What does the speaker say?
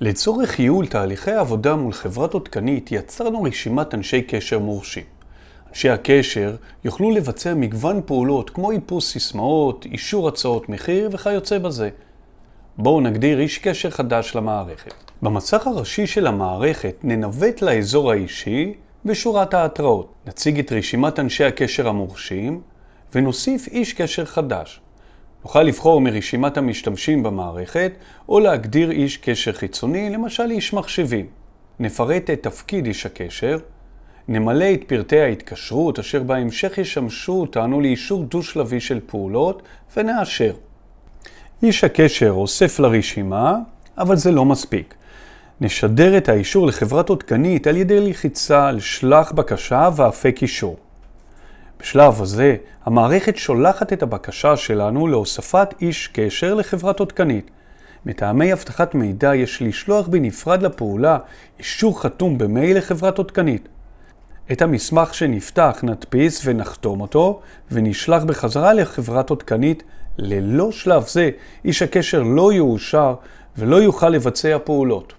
לצורך ייעול תהליכי העבודה מול חברת עודכנית יצרנו רשימת אנשי קשר מורשים. אנשי הקשר יוכלו לבצע מגוון פעולות כמו איפוס סיסמאות, אישור הצעות מחיר וכיוצא בזה. בואו נגדיר איש קשר חדש למערכת. במסך הראשי של המערכת ננווט לאזור האישי ושורת ההתראות. נציג את רשימת אנשי הקשר המורשים ונוסיף איש קשר חדש. נוכל לבחור מרשימת המשתמשים במערכת או להגדיר איש קשר חיצוני, למשל איש מחשבים. נפרט את תפקיד איש הקשר, נמלא את פרטי ההתקשרות אשר בהמשך ישמשו אותנו לאישור דו-שלבי של פעולות ונאשר. איש הקשר אוסף לרשימה, אבל זה לא מספיק. נשדר את האישור לחברת עודכנית על ידי לחיצה על שלח בקשה ואפק אישור. בשלב הזה, המערכת שולחת את הבקשה שלנו להוספת איש קשר לחברת עודכנית. מטעמי אבטחת מידע יש לשלוח בנפרד לפעולה אישור חתום במייל לחברת עודכנית. את המסמך שנפתח נדפיס ונחתום אותו ונשלח בחזרה לחברת עודכנית. ללא שלב זה איש הקשר לא יאושר ולא יוכל לבצע פעולות.